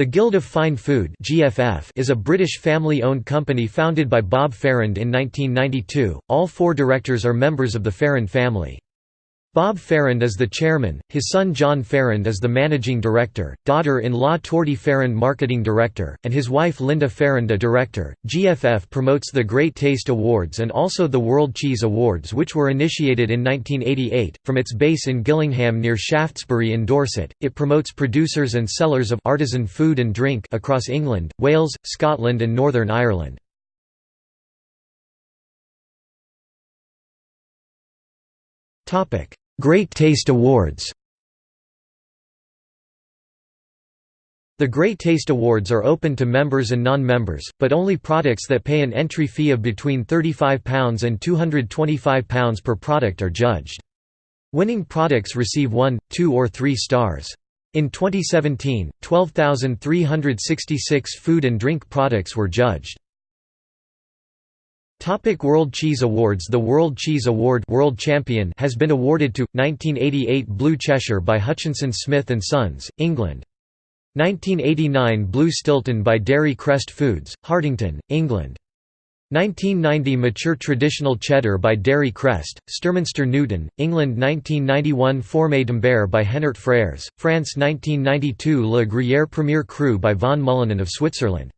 The Guild of Fine Food (GFF) is a British family-owned company founded by Bob Farrand in 1992. All four directors are members of the Farrand family. Bob Farrand is the chairman, his son John Farrand is the managing director, daughter-in-law Tordy Farrand marketing director, and his wife Linda Farrand a director. GFF promotes the Great Taste Awards and also the World Cheese Awards which were initiated in 1988. From its base in Gillingham near Shaftesbury in Dorset, it promotes producers and sellers of artisan food and drink across England, Wales, Scotland and Northern Ireland. Topic: Great Taste Awards The Great Taste Awards are open to members and non-members, but only products that pay an entry fee of between £35 and £225 per product are judged. Winning products receive 1, 2 or 3 stars. In 2017, 12,366 food and drink products were judged. Topic World Cheese Awards The World Cheese Award World Champion has been awarded to 1988 Blue Cheshire by Hutchinson Smith and Sons, England. 1989 Blue Stilton by Dairy Crest Foods, Hartington, England. 1990 Mature Traditional Cheddar by Dairy Crest, Sturminster Newton, England 1991 Fourme d'Ambert by Hennart Frères, France 1992 Le Gruyère Premier Cru by von Mühlenen of Switzerland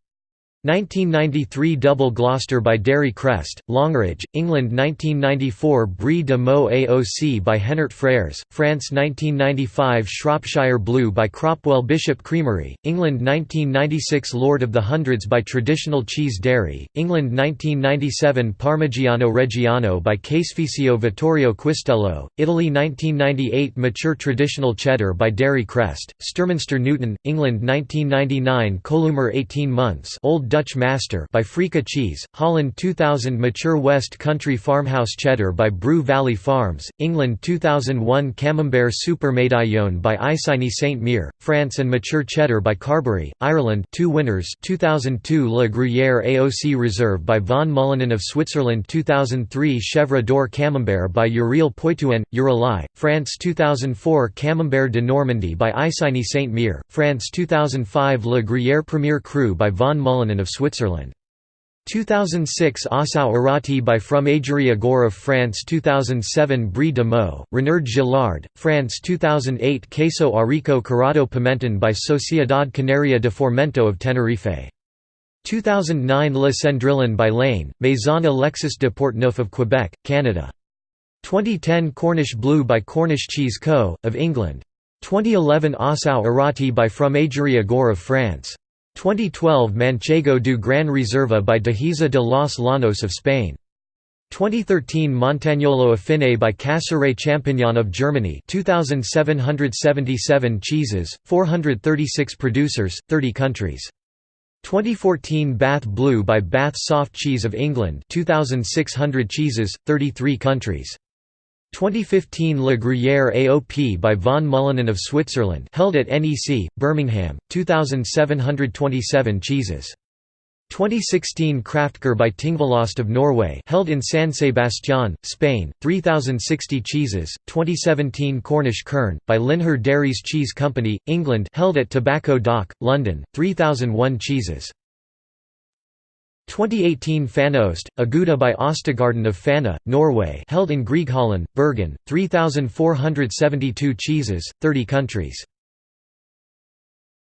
1993 Double Gloucester by Dairy Crest, Longridge, England 1994 Brie de Meaux AOC by Hennart Frères, France 1995 Shropshire Blue by Cropwell Bishop Creamery, England 1996 Lord of the Hundreds by Traditional Cheese Dairy, England 1997 Parmigiano Reggiano by Caseificio Vittorio Quistello, Italy 1998 Mature Traditional Cheddar by Dairy Crest, Sturminster Newton, England 1999 Kollumer 18 months Old Dutch Master by Frico Cheese, Holland 2000 Mature West Country Farmhouse Cheddar by Brue Valley Farms, England 2001 Camembert Super Médaillon by Isigny Sainte Mère, France and Mature Cheddar by Carbery, Ireland two winners 2002 Le Gruyère AOC Reserve by von Mühlenen of Switzerland 2003 Chèvre d'Or Camembert by Eurial Poitou-en, Uralai, France 2004 Camembert de Normandie by Isigny Sainte Mère, France 2005 Le Gruyère Premier Cru by von Mühlenen of Switzerland. 2006 Ossau-Iraty by Fromagerie Agour of France 2007 Brie de Meaux, Renard Gillard, France 2008 Queso Arico Curado Pimenton by Sociedad Canaria de Fomento of Tenerife. 2009 Le Cendrillon by Lane, Maison Alexis de Portneuf of Quebec, Canada. 2010 Cornish Blue by Cornish Cheese Co., of England. 2011 Ossau-Iraty by Fromagerie Agour of France. 2012 Manchego du Gran Reserva by Dehesa de los Llanos of Spain. 2013 Montagnolo Affine by Käserei Champignon of Germany 2,777 cheeses, 436 producers, 30 countries. 2014 Bath Blue by Bath Soft Cheese of England 2,600 cheeses, 33 countries. 2015 Le Gruyère AOP by von Mühlenen of Switzerland held at NEC, Birmingham, 2,727 cheeses. 2016 Kraftkar by Tingvollost of Norway held in San Sebastián, Spain, 3,060 cheeses. 2017 Cornish Kern, by Lynher Dairies Cheese Company, England held at Tobacco Dock, London, 3,001 cheeses. 2018 Fanost, a Gouda by Ostegarden of Fana, Norway held in Grieghallen, Bergen, 3,472 cheeses, 30 countries.